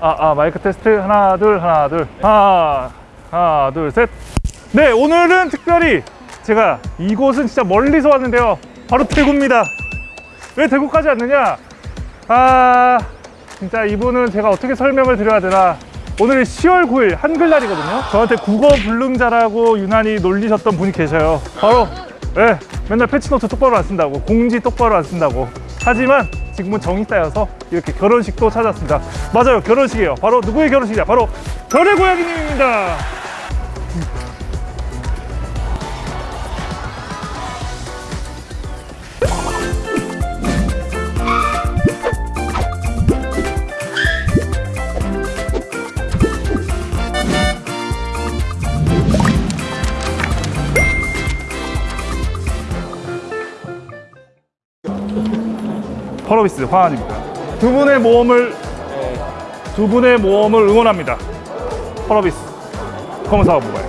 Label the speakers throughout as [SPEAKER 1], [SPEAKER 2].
[SPEAKER 1] 아, 아, 마이크 테스트. 하나, 둘, 하나, 둘. 하나, 하나, 둘, 셋. 네, 오늘은 특별히 제가 이곳은 진짜 멀리서 왔는데요. 바로 대구입니다. 왜 대구까지 왔느냐? 아, 진짜 이분은 제가 어떻게 설명을 드려야 되나. 오늘 10월 9일 한글날이거든요. 저한테 국어 불능자라고 유난히 놀리셨던 분이 계셔요. 바로, 예, 맨날 패치노트 똑바로 안 쓴다고, 공지 똑바로 안 쓴다고. 하지만 지금은 정이 쌓여서 이렇게 결혼식도 찾았습니다. 맞아요, 결혼식이에요. 바로 누구의 결혼식이냐? 바로 별의 고양이님입니다. 펄어비스 화환입니다. 두 분의 모험을 두 분의 모험을 응원합니다. 펄어비스 검은사과 모바일.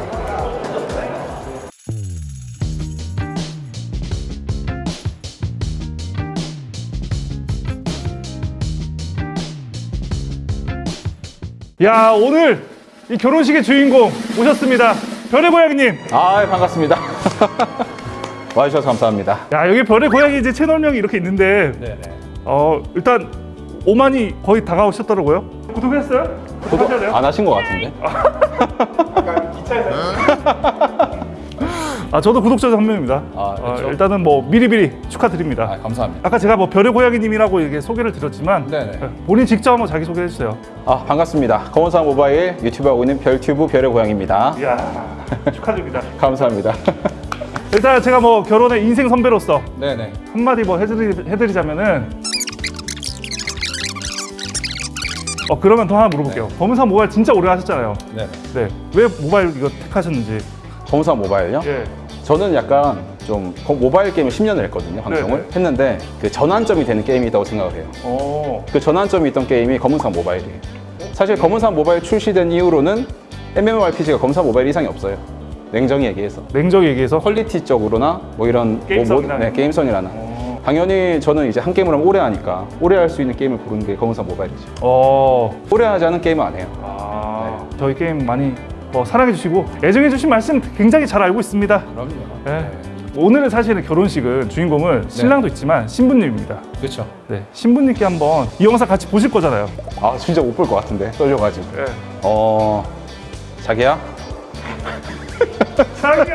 [SPEAKER 1] 야 오늘 이 결혼식의 주인공 오셨습니다. 별의 고양이님.
[SPEAKER 2] 아 반갑습니다. 와주셔서 감사합니다.
[SPEAKER 1] 야 여기 별의 고양이 이제 채널명이 이렇게 있는데
[SPEAKER 2] 네네.
[SPEAKER 1] 어 일단 5만이 거의 다가오셨더라고요. 구독했어요? 돼요?
[SPEAKER 2] 안 하신 것 같은데?
[SPEAKER 1] 아 저도 구독자 한 명입니다.
[SPEAKER 2] 아,
[SPEAKER 1] 어,
[SPEAKER 2] 그렇죠.
[SPEAKER 1] 일단은 뭐 미리미리 축하드립니다.
[SPEAKER 2] 아 감사합니다.
[SPEAKER 1] 아까 제가 뭐 별의 고양이님이라고 이렇게 소개를 드렸지만
[SPEAKER 2] 네네.
[SPEAKER 1] 네, 본인 직접 한번 자기 소개 해 주세요.
[SPEAKER 2] 아 반갑습니다. 검은상 모바일 유튜브 하고 있는 별튜브 별의 고양입니다.
[SPEAKER 1] 이야 축하드립니다.
[SPEAKER 2] 감사합니다.
[SPEAKER 1] 일단 제가 뭐 결혼의 인생 선배로서
[SPEAKER 2] 네네.
[SPEAKER 1] 한마디 뭐 해드리, 해드리자면은 어 그러면 더 하나 물어볼게요. 검은산 모바일 진짜 오래 하셨잖아요.
[SPEAKER 2] 네네.
[SPEAKER 1] 네. 왜 모바일 이거 택하셨는지.
[SPEAKER 2] 검은상 모바일요?
[SPEAKER 1] 예.
[SPEAKER 2] 저는 약간 좀 거- 모바일 게임을 10년을 했거든요. 방송을
[SPEAKER 1] 네네.
[SPEAKER 2] 했는데 그 전환점이 되는 게임이 있다고 생각을 해요.
[SPEAKER 1] 어.
[SPEAKER 2] 그 전환점이 있던 게임이 검은상 모바일이에요. 사실 검은상 모바일 출시된 이후로는 MMORPG가 검은상 모바일 이상이 없어요. 냉정히 얘기해서.
[SPEAKER 1] 냉정히 얘기해서
[SPEAKER 2] 퀄리티적으로나 뭐 이런
[SPEAKER 1] 게임성이나.
[SPEAKER 2] 뭐, 네, 게임성이라나
[SPEAKER 1] 어.
[SPEAKER 2] 당연히 저는 이제 한 게임을 하면 오래 하니까 오래 할 수 있는 게임을 고르는 게 검은산 모바일이죠
[SPEAKER 1] 어.
[SPEAKER 2] 오래 하지 않은 게임은 안 해요
[SPEAKER 1] 아, 저희 게임 많이 뭐 사랑해 주시고 애정해 주신 말씀 굉장히 잘 알고 있습니다.
[SPEAKER 2] 그럼요
[SPEAKER 1] 네. 오늘은 사실은 결혼식은 주인공은 신랑도 있지만 신부님입니다.
[SPEAKER 2] 그렇죠
[SPEAKER 1] 네, 신부님께 한번 이 영상 같이 보실 거잖아요.
[SPEAKER 2] 아 진짜 못 볼 것 같은데 떨려가지고
[SPEAKER 1] 네.
[SPEAKER 2] 어 자기야
[SPEAKER 1] 사랑해.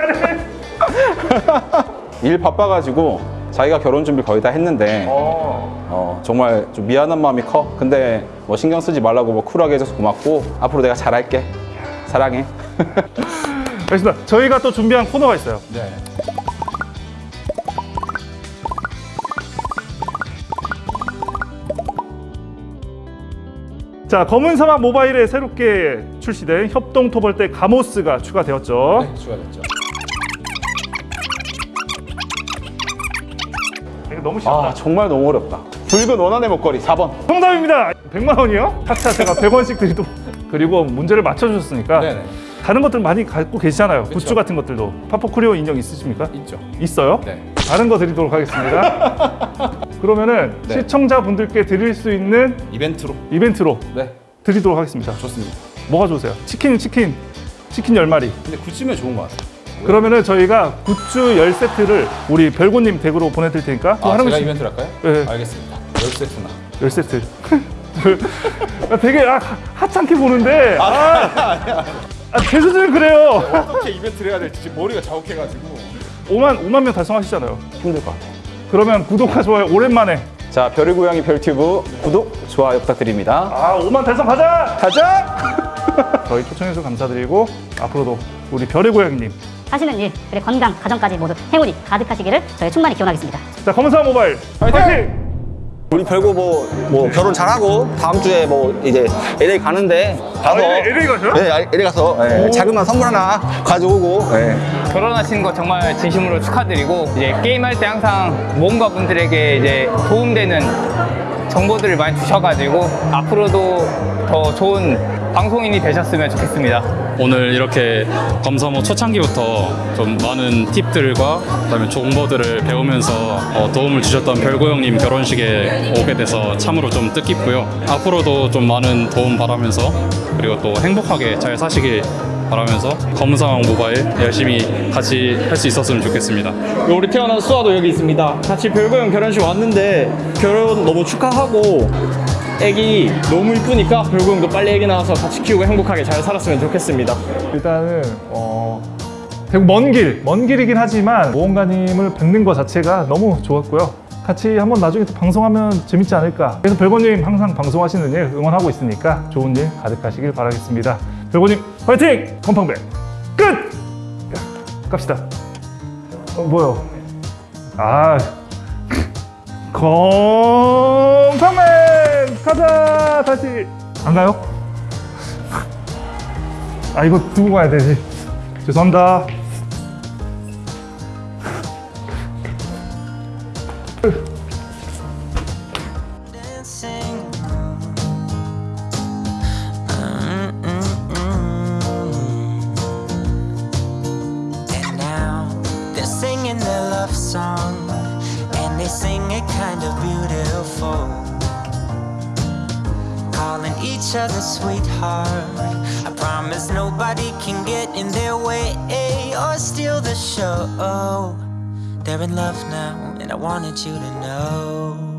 [SPEAKER 2] 일 바빠가지고 자기가 결혼 준비 거의 다 했는데
[SPEAKER 1] 어.
[SPEAKER 2] 어, 정말 좀 미안한 마음이 커 근데 뭐 신경 쓰지 말라고 뭐 쿨하게 해줘서 고맙고 앞으로 내가 잘할게 사랑해
[SPEAKER 1] 알겠습니다. 저희가 또 준비한 코너가 있어요.
[SPEAKER 2] 네
[SPEAKER 1] 자, 검은 사막 모바일에 새롭게 출시된 협동 토벌대 가모스가 추가되었죠.
[SPEAKER 2] 네, 추가됐죠
[SPEAKER 1] 이거 너무 쉽다.
[SPEAKER 2] 아 정말 너무 어렵다 붉은 원한의 목걸이 4번
[SPEAKER 1] 정답입니다. 100만 원이요? 차차 제가 100원씩 드리도록. 그리고 문제를 맞춰주셨으니까
[SPEAKER 2] 네네.
[SPEAKER 1] 다른 것들 많이 갖고 계시잖아요. 굿즈 같은 것들도. 파포크리오 인형 있으십니까?
[SPEAKER 2] 있죠
[SPEAKER 1] 있어요?
[SPEAKER 2] 네
[SPEAKER 1] 다른 거 드리도록 하겠습니다. 그러면은
[SPEAKER 2] 네.
[SPEAKER 1] 시청자분들께 드릴 수 있는
[SPEAKER 2] 이벤트로
[SPEAKER 1] 이벤트로
[SPEAKER 2] 네
[SPEAKER 1] 드리도록 하겠습니다.
[SPEAKER 2] 좋습니다
[SPEAKER 1] 뭐가 좋으세요? 치킨, 치킨, 치킨 10마리.
[SPEAKER 2] 근데 굿즈면 좋은 것 같아요
[SPEAKER 1] 그러면은 저희가 굿즈 10세트를 우리 별고님 댁으로 보내드릴 테니까
[SPEAKER 2] 아,
[SPEAKER 1] 하는
[SPEAKER 2] 제가
[SPEAKER 1] 거씩
[SPEAKER 2] 이벤트를 할까요?
[SPEAKER 1] 네.
[SPEAKER 2] 알겠습니다 10세트나
[SPEAKER 1] 10세트. 아, 되게 아, 하찮게 보는데 아, 아, 제 수준은 그래요.
[SPEAKER 2] 어떻게 이벤트를 해야 될지 지금 머리가 자욱해가지고
[SPEAKER 1] 5만 5만 명 달성하시잖아요.
[SPEAKER 2] 힘들 것 같아요
[SPEAKER 1] 그러면 구독과 좋아요 오랜만에
[SPEAKER 2] 자 별의 고양이 별튜브 구독, 좋아요 부탁드립니다
[SPEAKER 1] 아 5만 달성 가자.
[SPEAKER 2] 가자!
[SPEAKER 1] 저희 초청해서 감사드리고 앞으로도 우리 별의 고양이님
[SPEAKER 3] 하시는 일, 그리고 건강, 가정까지 모두 행운이 가득하시기를 저희 충만히 기원하겠습니다.
[SPEAKER 1] 자 검은사 모바일 파이팅!
[SPEAKER 4] 우리 별고 뭐, 뭐 결혼 잘하고 다음 주에 뭐 이제 LA 가는데 가서
[SPEAKER 1] 아, LA 가셔요?
[SPEAKER 4] 네, LA 가서 예, 자그마한 선물 하나 가져오고 예.
[SPEAKER 5] 결혼하신 거 정말 진심으로 축하드리고 이제 게임할 때 항상 모험가 분들에게 이제 도움되는 정보들을 많이 주셔가지고 앞으로도 더 좋은 방송인이 되셨으면 좋겠습니다.
[SPEAKER 6] 오늘 이렇게 검사모 초창기부터 좀 많은 팁들과 그다음에 정보들을 배우면서 어, 도움을 주셨던 별고 형님 결혼식에 오게 돼서 참으로 좀 뜻깊고요. 앞으로도 좀 많은 도움 바라면서 그리고 또 행복하게 잘 사시길 바라면서 검사왕 모바일 열심히 같이 할 수 있었으면 좋겠습니다.
[SPEAKER 7] 우리 태어난 수아도 여기 있습니다. 같이 별거형 결혼식 왔는데 결혼 너무 축하하고 애기 너무 이쁘니까 별거형도 빨리 애기 낳아서 같이 키우고 행복하게 잘 살았으면 좋겠습니다.
[SPEAKER 1] 일단은 어, 되게 먼 길, 먼 길이긴 하지만 모험가님을 뵙는 것 자체가 너무 좋았고요. 같이 한번 나중에 또 방송하면 재밌지 않을까. 그래서 별고님 항상 방송하시는 일 응원하고 있으니까 좋은 일 가득하시길 바라겠습니다. 별고님 화이팅! 건팡백 끝! 야, 갑시다. 어, 뭐요? 아, 건팡맨 가자 다시 안 가요? 아 이거 두고 가야 되지 죄송합니다
[SPEAKER 8] singing their love song, and they sing it kind of beautiful. Calling each other sweetheart. I promise nobody can get in their way eh, or steal the show. They're in love now, and I wanted you to know.